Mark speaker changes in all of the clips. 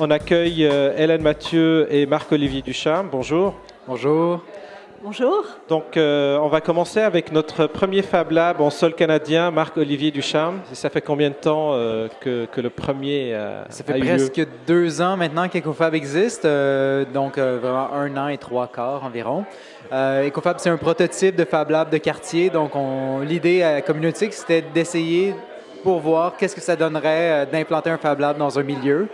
Speaker 1: On accueille euh, Hélène Mathieu et Marc-Olivier Ducharme. Bonjour.
Speaker 2: Bonjour.
Speaker 3: Bonjour.
Speaker 1: Donc, euh, on va commencer avec notre premier Fab Lab en sol canadien, Marc-Olivier Ducharme. Et ça fait combien de temps euh, que, que le premier a,
Speaker 2: Ça fait
Speaker 1: a eu lieu?
Speaker 2: presque deux ans maintenant qu'EcoFab existe, euh, donc euh, vraiment un an et trois quarts environ. Euh, EcoFab, c'est un prototype de Fab Lab de quartier, donc on- l'idée à Communautique, c'était d'essayer pour voir qu'est-ce que ça donnerait euh, d'implanter un Fab Lab dans un milieu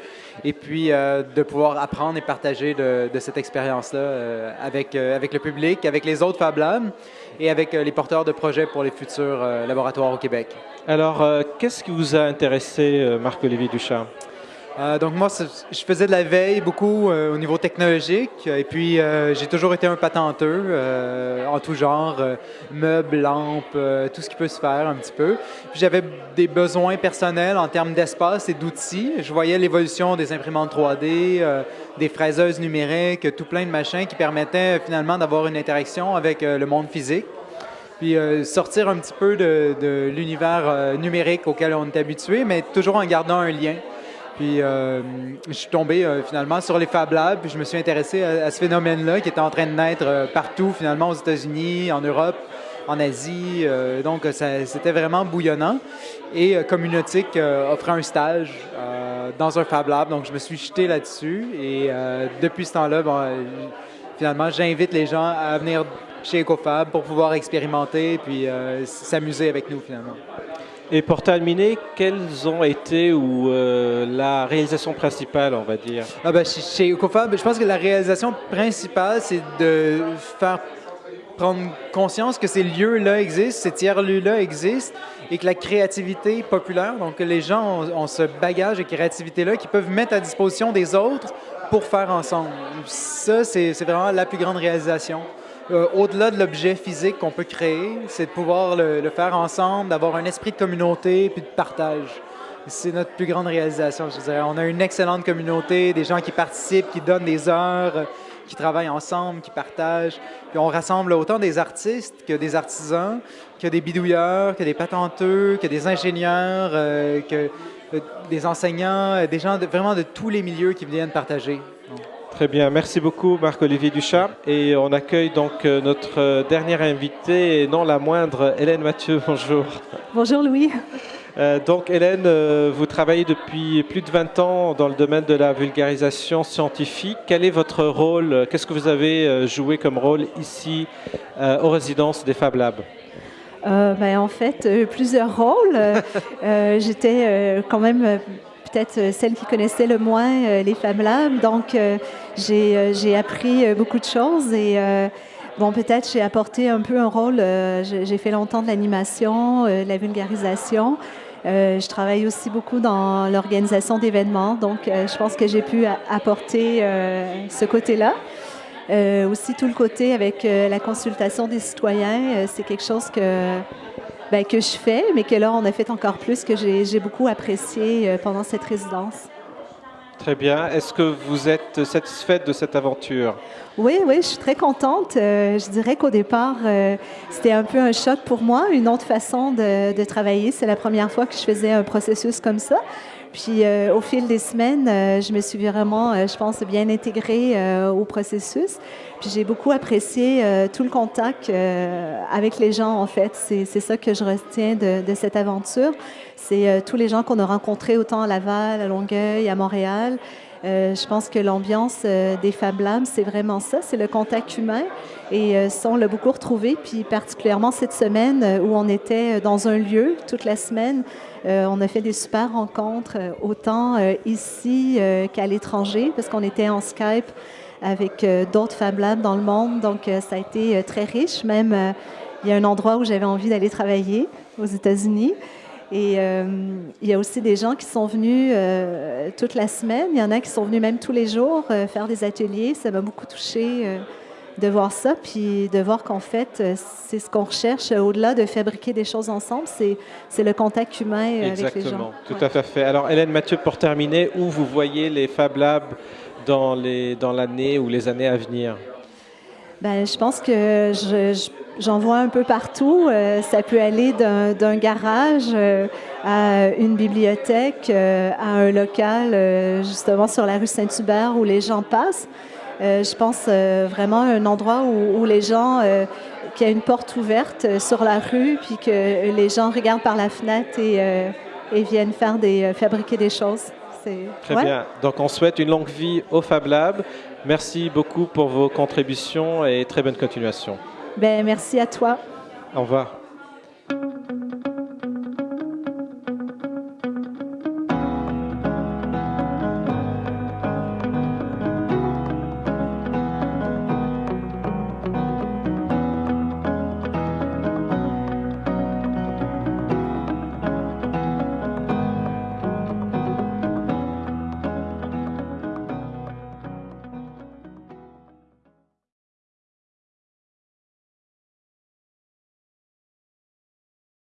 Speaker 2: et puis euh, de pouvoir apprendre et partager de, cette expérience-là euh, avec, avec le public, avec les autres Fab Labs et avec les porteurs de projets pour les futurs laboratoires au Québec.
Speaker 1: Alors, qu'est-ce qui vous a intéressé, Marc-Olivier Ducharme?
Speaker 2: Euh, donc moi, je faisais de la veille beaucoup euh, au niveau technologique et puis euh, j'ai toujours été un patenteux en tout genre, meubles, lampes, tout ce qui peut se faire un petit peu. J'avais des besoins personnels en termes d'espace et d'outils. Je voyais l'évolution des imprimantes 3D, euh, des fraiseuses numériques, tout plein de machins qui permettaient finalement d'avoir une interaction avec le monde physique puis sortir un petit peu de, l'univers numérique auquel on est habitué, mais toujours en gardant un lien. Puis euh, je suis tombé euh, finalement sur les Fab Labs, puis je me suis intéressé à, ce phénomène-là qui était en train de naître euh, partout, finalement aux États-Unis, en Europe, en Asie. Donc c'était vraiment bouillonnant. Et Communautique offrait un stage dans un Fab Lab, donc je me suis jeté là-dessus. Et depuis ce temps-là, finalement, j'invite les gens à venir chez EcoFab pour pouvoir expérimenter puis euh, s'amuser avec nous finalement.
Speaker 1: Et pour terminer, quelles ont été ou euh, la réalisation principale, on va dire?
Speaker 2: Ah ben, chez, EcoFab, je pense que la réalisation principale, c'est de faire prendre conscience que ces lieux-là existent, ces tiers-lieux-là existent et que la créativité populaire, donc que les gens ont, ont ce bagage de créativité-là qu'ils peuvent mettre à disposition des autres pour faire ensemble. Ça, c'est vraiment la plus grande réalisation. Euh, Au-delà de l'objet physique qu'on peut créer, c'est de pouvoir le, faire ensemble, d'avoir un esprit de communauté puis de partage. C'est notre plus grande réalisation, je dirais. On a une excellente communauté, des gens qui participent, qui donnent des heures, qui travaillent ensemble, qui partagent. Puis on rassemble autant des artistes que des artisans, que des bidouilleurs, que des patenteux, que des ingénieurs, euh, que euh, des enseignants, des gens vraiment de tous les milieux qui viennent partager.
Speaker 1: Très bien, merci beaucoup Marc-Olivier Ducharme. Et on accueille donc euh, notre euh, dernière invitée, et non la moindre, Hélène Mathieu. Bonjour.
Speaker 3: Bonjour Louis.
Speaker 1: Euh, donc Hélène, euh, vous travaillez depuis plus de 20 ans dans le domaine de la vulgarisation scientifique. Quel est votre rôle? Qu'est-ce que vous avez joué comme rôle ici euh, aux résidences des Fab Labs?
Speaker 3: Ben, en fait, plusieurs rôles. J'étais quand même peut-être euh, celle qui connaissait le moins euh, les Fab Labs. Donc, euh, j'ai appris beaucoup de choses et bon, peut-être j'ai apporté un peu un rôle. j'ai fait longtemps de l'animation, de la vulgarisation. Je travaille aussi beaucoup dans l'organisation d'événements, donc je pense que j'ai pu apporter ce côté-là. Aussi tout le côté avec la consultation des citoyens, c'est quelque chose que, ben, que je fais, mais que là, on a fait encore plus, que j'ai beaucoup apprécié euh, pendant cette résidence.
Speaker 1: Très bien. Est-ce que vous êtes satisfaite de cette aventure?
Speaker 3: Oui, oui, je suis très contente. Euh, je dirais qu'au départ, euh, c'était un peu un choc pour moi, une autre façon de, de travailler. C'est la première fois que je faisais un processus comme ça. Puis euh, au fil des semaines, euh, je me suis vraiment, euh, je pense, bien intégrée au processus. Puis j'ai beaucoup apprécié tout le contact avec les gens, en fait. C'est ça que je retiens de, cette aventure. C'est tous les gens qu'on a rencontrés autant à Laval, à Longueuil, à Montréal. Euh, je pense que l'ambiance euh, des Fab Labs, c'est vraiment ça, c'est le contact humain. Et euh, ça, on l'a beaucoup retrouvé, puis particulièrement cette semaine où on était dans un lieu toute la semaine. On a fait des super rencontres, autant ici qu'à l'étranger, parce qu'on était en Skype avec d'autres Fab Labs dans le monde. Donc, ça a été très riche. Même, il y a un endroit où j'avais envie d'aller travailler aux États-Unis. Et euh, il y a aussi des gens qui sont venus euh, toute la semaine. Il y en a qui sont venus même tous les jours euh, faire des ateliers. Ça m'a beaucoup touché euh, de voir ça, puis de voir qu'en fait, c'est ce qu'on recherche au-delà de fabriquer des choses ensemble, c'est c'est le contact humain euh, avec les
Speaker 1: Exactement,
Speaker 3: gens.
Speaker 1: tout
Speaker 3: Ouais.
Speaker 1: à fait. Alors Hélène Mathieu, pour terminer, où vous voyez les Fab Labs dans les dans l'année ou les années à venir?
Speaker 3: Ben, je pense que je, je- j'en vois un peu partout. ça peut aller d'un garage à une bibliothèque, à un local justement sur la rue Saint-Hubert où les gens passent. je pense vraiment à un endroit où, où les gens qu'il y a une porte ouverte sur la rue, puis que les gens regardent par la fenêtre et, et viennent faire des, fabriquer des choses.
Speaker 1: Très bien. Donc on souhaite une longue vie au Fab Lab. Merci beaucoup pour vos contributions et très bonne continuation.
Speaker 3: Ben, merci à toi.
Speaker 1: Au revoir.